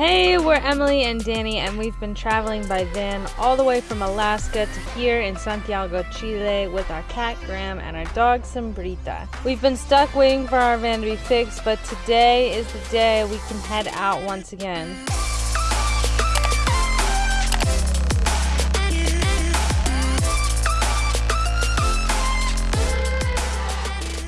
Hey, we're Emily and Danny, and we've been traveling by van all the way from Alaska to here in Santiago, Chile, with our cat Graham and our dog Sombrita. We've been stuck waiting for our van to be fixed, but today is the day we can head out once again.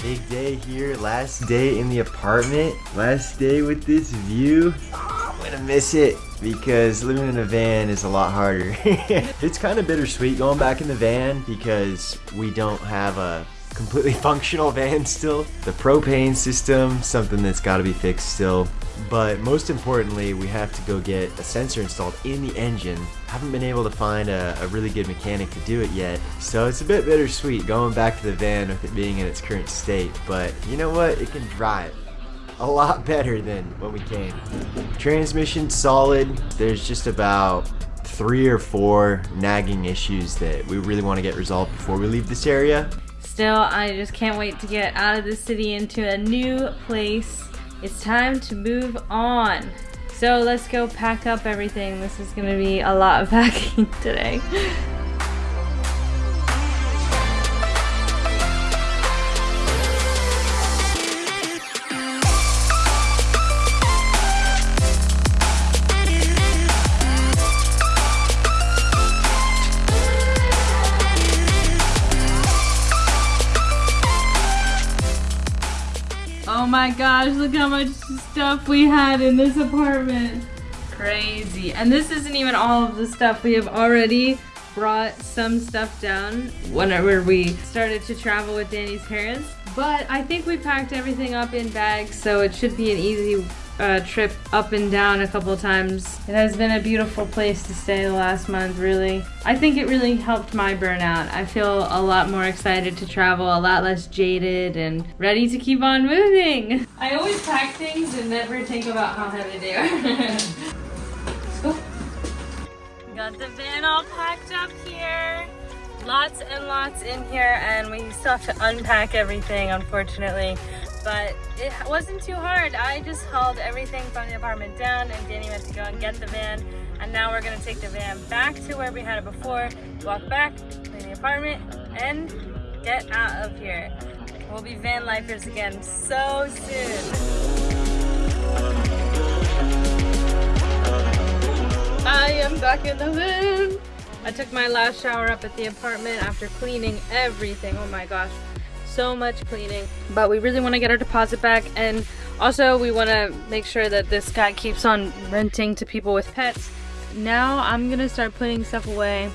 Big day here, last day in the apartment, last day with this view. I'm gonna miss it because living in a van is a lot harder. it's kind of bittersweet going back in the van because we don't have a completely functional van still. The propane system, something that's got to be fixed still. But most importantly, we have to go get a sensor installed in the engine. Haven't been able to find a, a, really good mechanic to do it yet. So it's a bit bittersweet going back to the van with it being in its current state. But you know what? It can drive a lot better than when we came. Transmission solid. There's just about three or four nagging issues that we really want to get resolved before we leave this area. Still, I just can't wait to get out of the city into a new place it's time to move on. So let's go pack up everything. This is gonna be a lot of packing today. My gosh, look how much stuff we had in this apartment. Crazy. And this isn't even all of the stuff. We have already brought some stuff down whenever we started to travel with Danny's parents. But I think we packed everything up in bags, so it should be an easy uh, trip up and down a couple times. It has been a beautiful place to stay the last month, really. I think it really helped my burnout. I feel a lot more excited to travel, a lot less jaded, and ready to keep on moving. I always pack things and never think about how heavy they are. Got the van all packed up here. Lots and lots in here, and we still have to unpack everything, unfortunately but it wasn't too hard. I just hauled everything from the apartment down and Danny went to go and get the van. And now we're gonna take the van back to where we had it before, walk back, clean the apartment, and get out of here. We'll be van lifers again so soon. I am back in the van. I took my last shower up at the apartment after cleaning everything. Oh my gosh so much cleaning but we really want to get our deposit back and also we want to make sure that this guy keeps on renting to people with pets. Now i'm gonna start putting stuff away.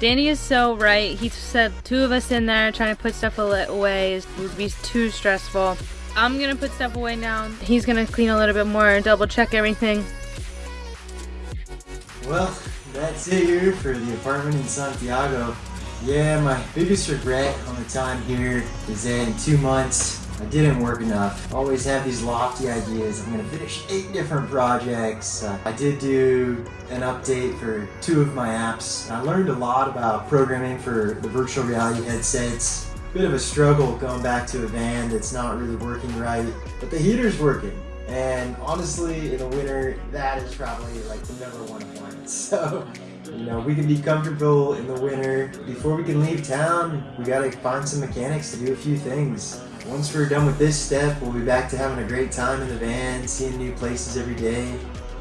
Danny is so right. He said two of us in there trying to put stuff away. Would be too stressful. I'm gonna put stuff away now. He's gonna clean a little bit more and double check everything. Well that's it here for the apartment in santiago yeah, my biggest regret on the time here is that in two months, I didn't work enough. Always have these lofty ideas. I'm gonna finish eight different projects. Uh, I did do an update for two of my apps. I learned a lot about programming for the virtual reality headsets. Bit of a struggle going back to a van that's not really working right, but the heater's working. And honestly, in the winter, that is probably like the number one appliance. So you know, we can be comfortable in the winter. Before we can leave town, we gotta find some mechanics to do a few things. Once we're done with this step, we'll be back to having a great time in the van, seeing new places every day,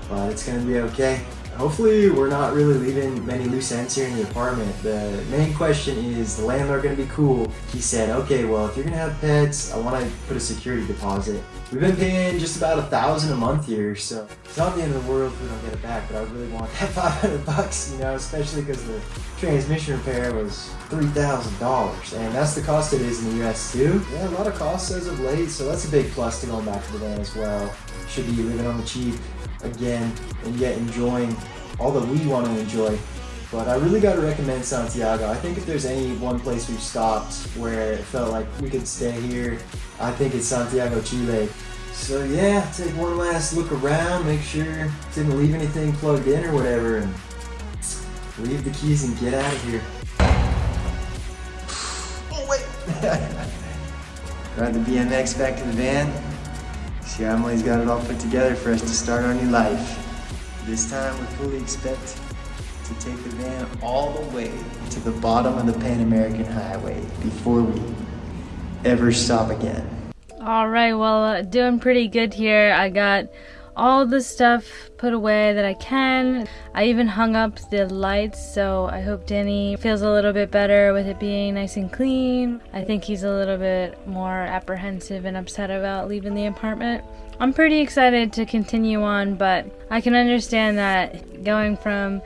but it's gonna be okay. Hopefully we're not really leaving many loose ends here in the apartment. The main question is, the landlord gonna be cool? He said, okay, well, if you're gonna have pets, I wanna put a security deposit. We've been paying just about a thousand a month here, so it's not the end of the world if we don't get it back, but I really want that 500 bucks, you know, especially because the transmission repair was $3,000, and that's the cost it is in the US too. Yeah, a lot of costs as of late, so that's a big plus to going back to the van as well. Should be living on the cheap again and yet enjoying all that we want to enjoy. But I really got to recommend Santiago. I think if there's any one place we've stopped where it felt like we could stay here, I think it's Santiago, Chile. So yeah, take one last look around, make sure didn't leave anything plugged in or whatever, and leave the keys and get out of here. Oh wait! Ride the BMX back to the van. See, Emily's got it all put together for us to start our new life. This time we fully expect to take the van all the way to the bottom of the Pan American Highway before we ever stop again. All right, well, uh, doing pretty good here. I got all the stuff put away that I can. I even hung up the lights, so I hope Danny feels a little bit better with it being nice and clean. I think he's a little bit more apprehensive and upset about leaving the apartment. I'm pretty excited to continue on, but I can understand that going from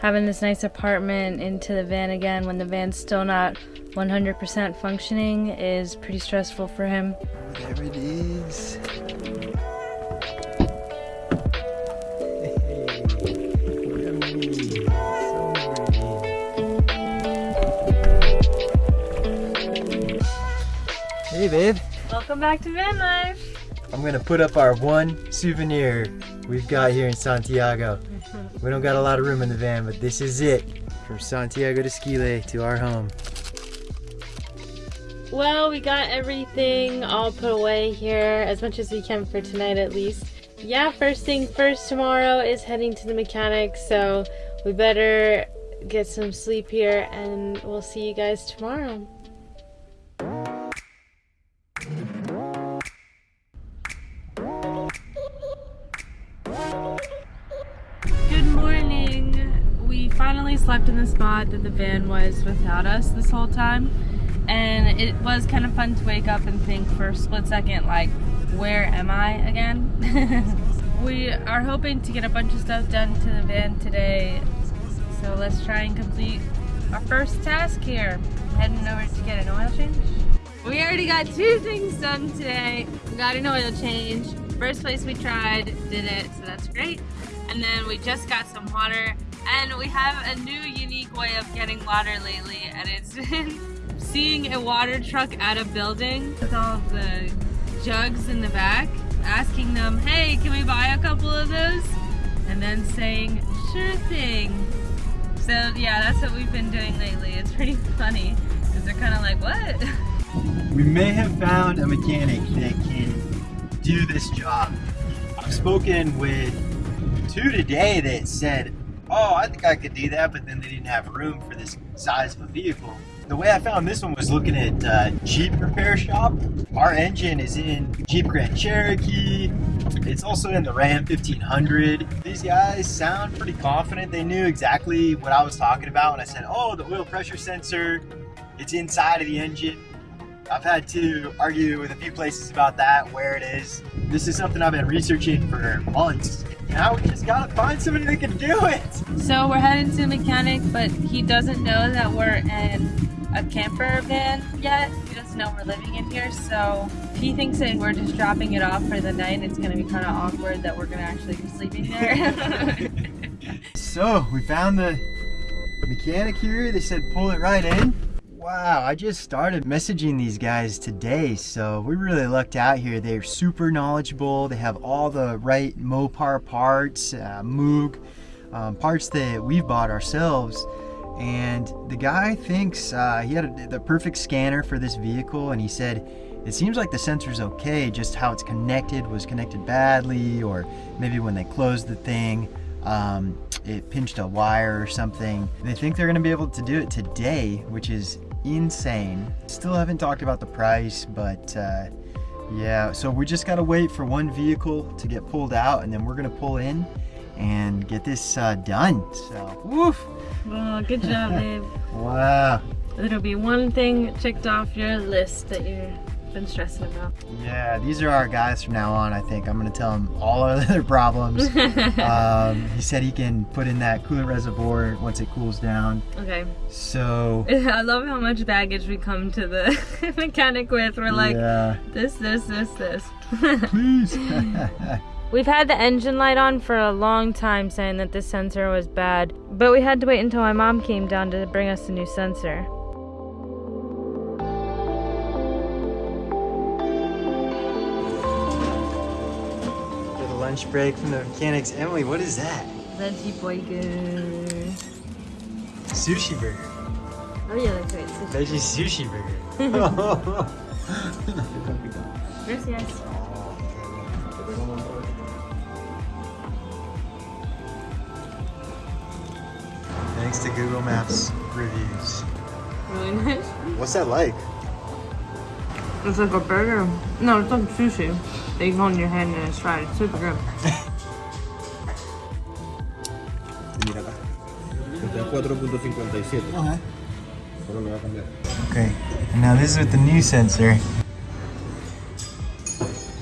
having this nice apartment into the van again when the van's still not 100% functioning is pretty stressful for him. There it is. Welcome back to van life. I'm gonna put up our one souvenir we've got here in Santiago. We don't got a lot of room in the van, but this is it. From Santiago de Chile to our home. Well, we got everything all put away here, as much as we can for tonight at least. Yeah, first thing first tomorrow is heading to the mechanic, so we better get some sleep here and we'll see you guys tomorrow. Slept in the spot that the van was without us this whole time. And it was kind of fun to wake up and think for a split second, like, where am I again? we are hoping to get a bunch of stuff done to the van today. So let's try and complete our first task here. Heading over to get an oil change. We already got two things done today. We got an oil change. First place we tried did it, so that's great. And then we just got some water. And we have a new unique way of getting water lately, and it's been seeing a water truck at a building with all the jugs in the back, asking them, hey, can we buy a couple of those? And then saying, sure thing. So yeah, that's what we've been doing lately. It's pretty funny, because they're kind of like, what? We may have found a mechanic that can do this job. I've spoken with two today that said, oh, I think I could do that, but then they didn't have room for this size of a vehicle. The way I found this one was looking at uh, Jeep repair shop. Our engine is in Jeep Grand Cherokee. It's also in the Ram 1500. These guys sound pretty confident. They knew exactly what I was talking about when I said, oh, the oil pressure sensor, it's inside of the engine. I've had to argue with a few places about that, where it is. This is something I've been researching for months. Now we just gotta find somebody that can do it. So we're heading to a mechanic, but he doesn't know that we're in a camper van yet. He doesn't know we're living in here, so he thinks that we're just dropping it off for the night. It's gonna be kind of awkward that we're gonna actually be sleeping there. So we found the mechanic here. They said pull it right in. Wow, I just started messaging these guys today, so we really lucked out here. They're super knowledgeable. They have all the right Mopar parts, uh, Moog, um, parts that we've bought ourselves. And the guy thinks uh, he had a, the perfect scanner for this vehicle, and he said it seems like the sensor's okay, just how it's connected was connected badly, or maybe when they closed the thing, um, it pinched a wire or something. They think they're gonna be able to do it today, which is insane. Still haven't talked about the price, but uh, yeah, so we just gotta wait for one vehicle to get pulled out and then we're gonna pull in and get this uh, done. So, woof. good job, babe. Wow. It'll be one thing checked off your list that you've been stressing about. Yeah, these are our guys from now on, I think. I'm gonna tell them all our other problems. um, he said he can put in that coolant reservoir once it cools down. Okay. So, I love how much baggage we come to the mechanic with. We're like, yeah. this, this, this, this. Please. We've had the engine light on for a long time saying that this sensor was bad, but we had to wait until my mom came down to bring us a new sensor. Lunch break from the mechanics. Emily, what is that? Veggie burger. Sushi burger. Oh yeah, that's right. Veggie sushi burger. Gracias. thanks to Google Maps reviews. Really nice. What's that like? It's like a burger. No, it's like sushi. That you hold your hand and it's fried. It's super good. Mira acá. Este es 4.57. Okay. Ahora me va a cambiar. Okay, and now this is with the new sensor.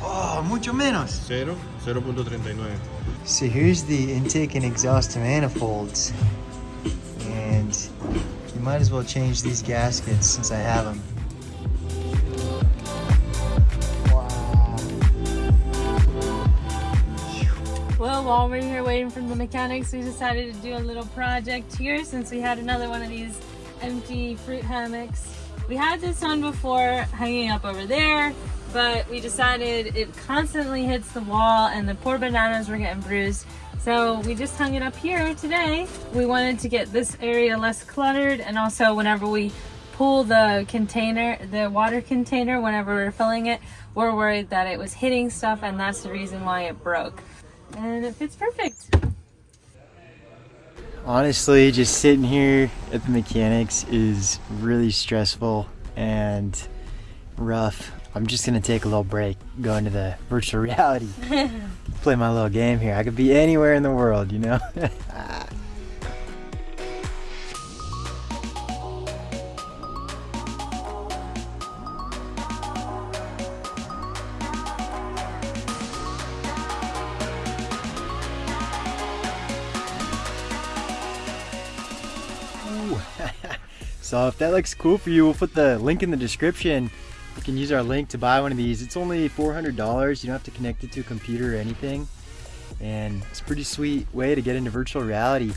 Oh, mucho menos. 0, 0.39. So here's the intake and exhaust manifolds. And you might as well change these gaskets since I have them. While we're here waiting for the mechanics, we decided to do a little project here since we had another one of these empty fruit hammocks. We had this one before hanging up over there, but we decided it constantly hits the wall and the poor bananas were getting bruised. So we just hung it up here today. We wanted to get this area less cluttered and also whenever we pull the container, the water container, whenever we're filling it, we're worried that it was hitting stuff and that's the reason why it broke. And it fits perfect. Honestly, just sitting here at the mechanics is really stressful and rough. I'm just gonna take a little break, go into the virtual reality, play my little game here. I could be anywhere in the world, you know? so if that looks cool for you, we'll put the link in the description. You can use our link to buy one of these. It's only $400. You don't have to connect it to a computer or anything. And it's a pretty sweet way to get into virtual reality.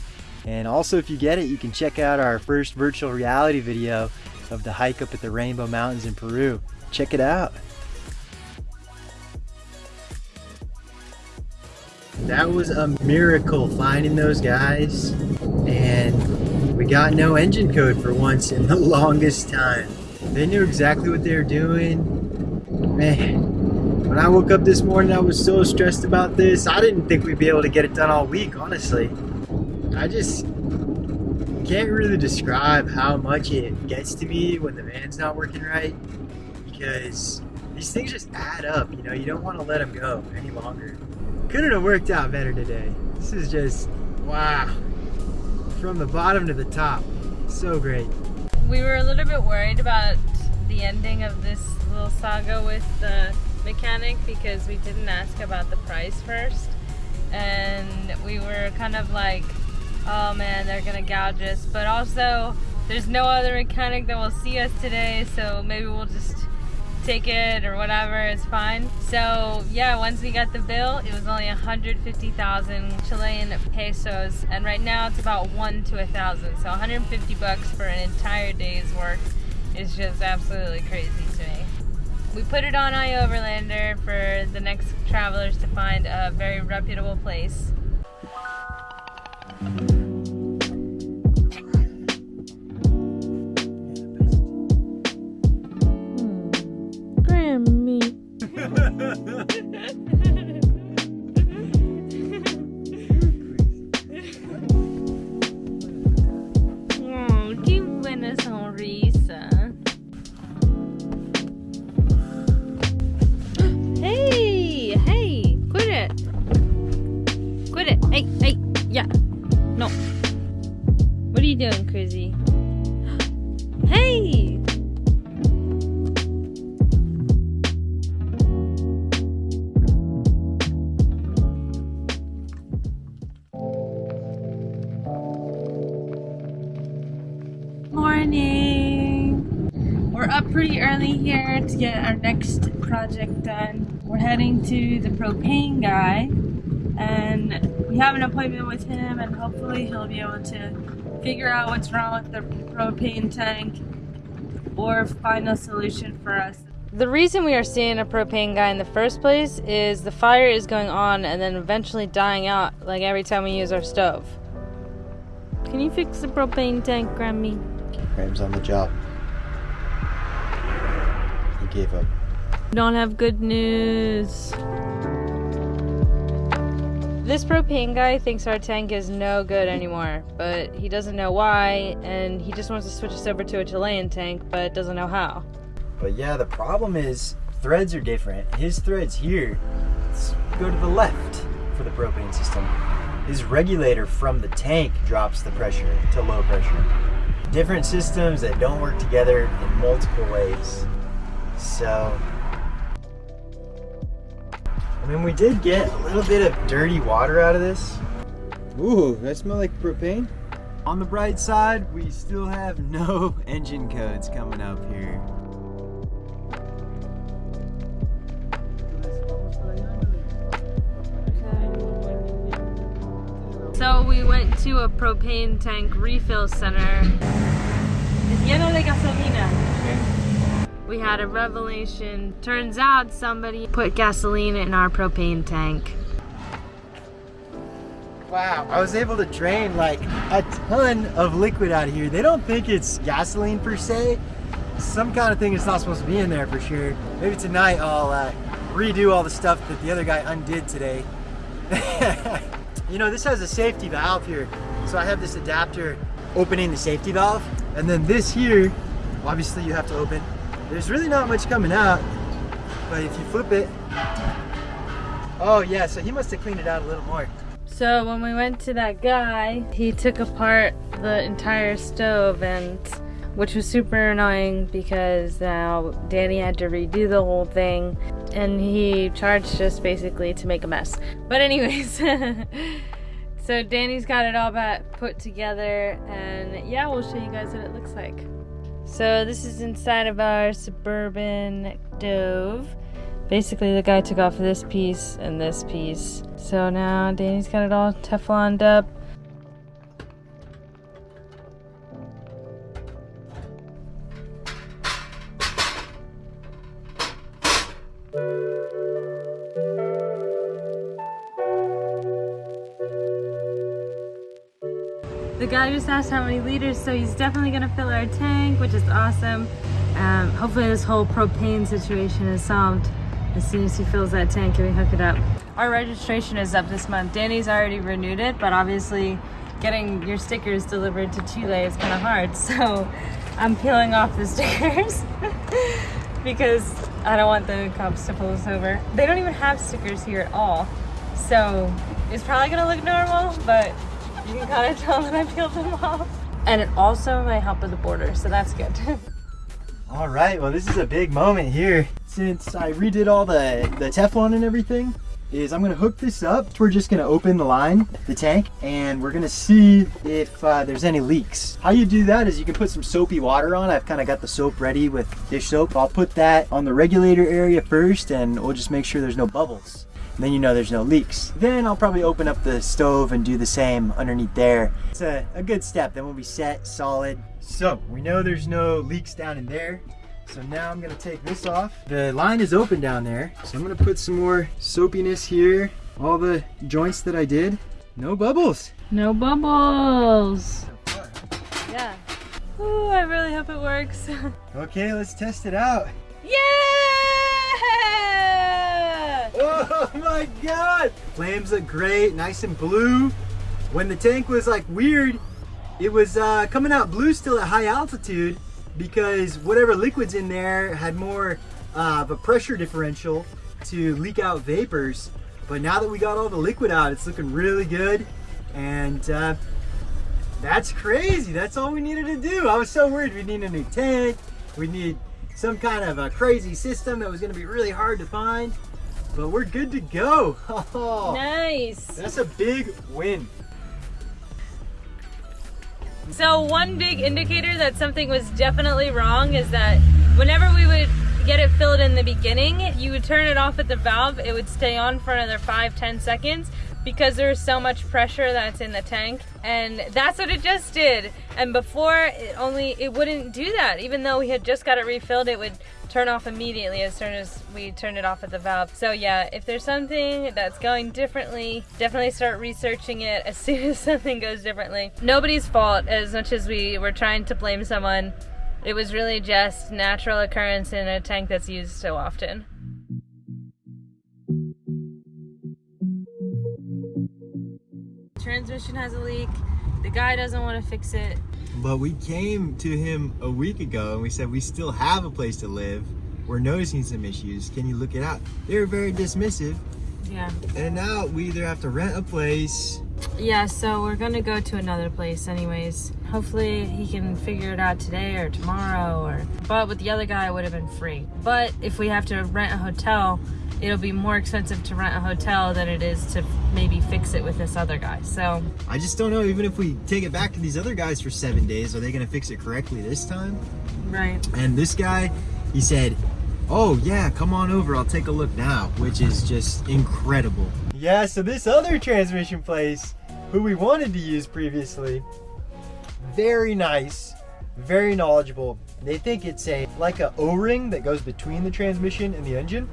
And also if you get it, you can check out our first virtual reality video of the hike up at the Rainbow Mountains in Peru. Check it out. That was a miracle finding those guys. We got no engine code for once in the longest time. They knew exactly what they were doing. Man, when I woke up this morning, I was so stressed about this. I didn't think we'd be able to get it done all week, honestly. I just can't really describe how much it gets to me when the van's not working right because these things just add up, you know, you don't want to let them go any longer. Couldn't have worked out better today. This is just, wow. From the bottom to the top. So great. We were a little bit worried about the ending of this little saga with the mechanic because we didn't ask about the price first. And we were kind of like, oh man, they're gonna gouge us. But also, there's no other mechanic that will see us today, so maybe we'll just take it or whatever, is fine. So yeah, once we got the bill, it was only 150,000 Chilean pesos, and right now it's about one to a thousand. So 150 bucks for an entire day's work is just absolutely crazy to me. We put it on iOverlander for the next travelers to find a very reputable place. Pretty early here to get our next project done. We're heading to the propane guy and we have an appointment with him and hopefully he'll be able to figure out what's wrong with the propane tank or find a solution for us. The reason we are seeing a propane guy in the first place is the fire is going on and then eventually dying out like every time we use our stove. Can you fix the propane tank, Grammy? Graham's on the job. Gave up. Don't have good news. This propane guy thinks our tank is no good anymore, but he doesn't know why, and he just wants to switch us over to a Chilean tank, but doesn't know how. But yeah, the problem is threads are different. His threads here go to the left for the propane system. His regulator from the tank drops the pressure to low pressure. Different systems that don't work together in multiple ways. So, I mean, we did get a little bit of dirty water out of this. Ooh, that smell like propane? On the bright side, we still have no engine codes coming up here. So we went to a propane tank refill center. It's lleno de gasolina. We had a revelation. Turns out somebody put gasoline in our propane tank. Wow, I was able to drain like a ton of liquid out of here. They don't think it's gasoline per se. Some kind of thing is not supposed to be in there for sure. Maybe tonight I'll uh, redo all the stuff that the other guy undid today. you know, this has a safety valve here. So I have this adapter opening the safety valve. And then this here, obviously you have to open. There's really not much coming out, but if you flip it, oh yeah, so he must have cleaned it out a little more. So when we went to that guy, he took apart the entire stove and which was super annoying because now Danny had to redo the whole thing and he charged us basically to make a mess. But anyways, so Danny's got it all back put together and yeah, we'll show you guys what it looks like. So this is inside of our Suburban stove. Basically the guy took off this piece and this piece. So now Danny's got it all Tefloned up. The guy just asked how many liters, so he's definitely gonna fill our tank, which is awesome. Um, hopefully this whole propane situation is solved as soon as he fills that tank and we hook it up. Our registration is up this month. Danny's already renewed it, but obviously getting your stickers delivered to Chile is kind of hard. So I'm peeling off the stickers because I don't want the cops to pull us over. They don't even have stickers here at all. So it's probably gonna look normal, but you can kind of tell that I peeled them off. And it also might help with the border, so that's good. All right, well this is a big moment here. Since I redid all the, the Teflon and everything, is I'm gonna hook this up. We're just gonna open the line, the tank, and we're gonna see if uh, there's any leaks. How you do that is you can put some soapy water on. I've kind of got the soap ready with dish soap. I'll put that on the regulator area first and we'll just make sure there's no bubbles. Then you know there's no leaks. Then I'll probably open up the stove and do the same underneath there. It's a, a good step, then we'll be set, solid. So, we know there's no leaks down in there. So now I'm gonna take this off. The line is open down there. So I'm gonna put some more soapiness here. All the joints that I did, no bubbles. no bubbles. Yeah. Ooh, I really hope it works. Okay, let's test it out. yeah! Oh my god! Flames look great, nice and blue. When the tank was like weird, it was uh, coming out blue still at high altitude because whatever liquid's in there had more uh, of a pressure differential to leak out vapors. But now that we got all the liquid out, it's looking really good. And uh, that's crazy. That's all we needed to do. I was so worried we'd need a new tank. We'd need some kind of a crazy system that was gonna be really hard to find. But we're good to go. Oh, Nice. that's a big win. So one big indicator that something was definitely wrong is that whenever we would get it filled in the beginning, you would turn it off at the valve, it would stay on for another five, 10 seconds because there's so much pressure that's in the tank. And that's what it just did. And before it only, it wouldn't do that. Even though we had just got it refilled, it would turn off immediately as soon as we turned it off at the valve. So yeah, if there's something that's going differently, definitely start researching it as soon as something goes differently. Nobody's fault as much as we were trying to blame someone. It was really just natural occurrence in a tank that's used so often. Transmission has a leak. The guy doesn't want to fix it. But we came to him a week ago and we said we still have a place to live. We're noticing some issues. Can you look it out? They were very dismissive. Yeah. And now we either have to rent a place. Yeah, so we're gonna go to another place anyways. Hopefully he can figure it out today or tomorrow or but with the other guy it would have been free. But if we have to rent a hotel, it'll be more expensive to rent a hotel than it is to maybe fix it with this other guy. So I just don't know, even if we take it back to these other guys for seven days, are they gonna fix it correctly this time? Right. And this guy, he said, oh yeah, come on over, I'll take a look now, which is just incredible. Yeah, so this other transmission place, who we wanted to use previously, very nice, very knowledgeable. They think it's a like a O-ring that goes between the transmission and the engine.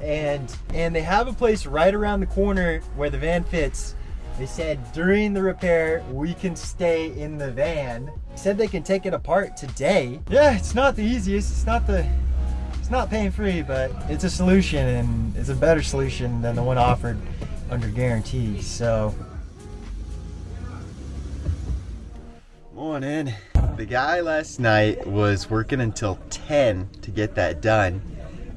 And and they have a place right around the corner where the van fits. They said during the repair, we can stay in the van. Said they can take it apart today. Yeah, it's not the easiest. It's not the it's not pain free, but it's a solution and it's a better solution than the one offered under guarantee. So Morning. The guy last night was working until 10 to get that done.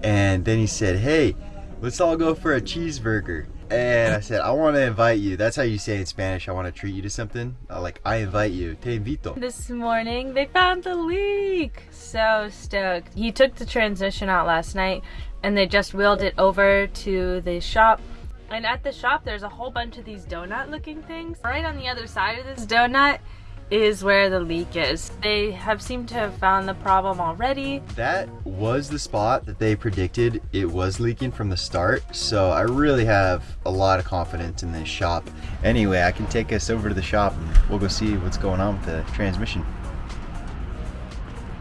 And then he said, Hey, let's all go for a cheeseburger. And I said, I want to invite you. That's how you say in Spanish, I want to treat you to something. Uh, like, I invite you. Te invito. This morning they found the leak. So stoked. He took the transmission out last night and they just wheeled it over to the shop. And at the shop there's a whole bunch of these donut looking things. Right on the other side of this donut is where the leak is. They have seemed to have found the problem already. That was the spot that they predicted it was leaking from the start. So I really have a lot of confidence in this shop. Anyway, I can take us over to the shop and we'll go see what's going on with the transmission.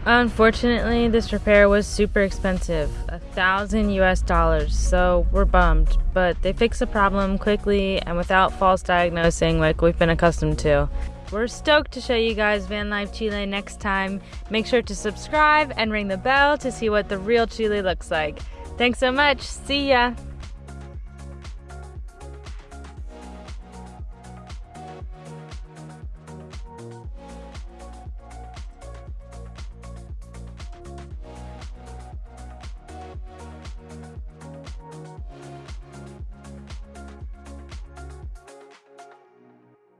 Unfortunately, this repair was super expensive, a thousand US dollars, so we're bummed. But they fixed the problem quickly and without false diagnosing like we've been accustomed to. We're stoked to show you guys Van Life Chile next time. Make sure to subscribe and ring the bell to see what the real Chile looks like. Thanks so much. See ya.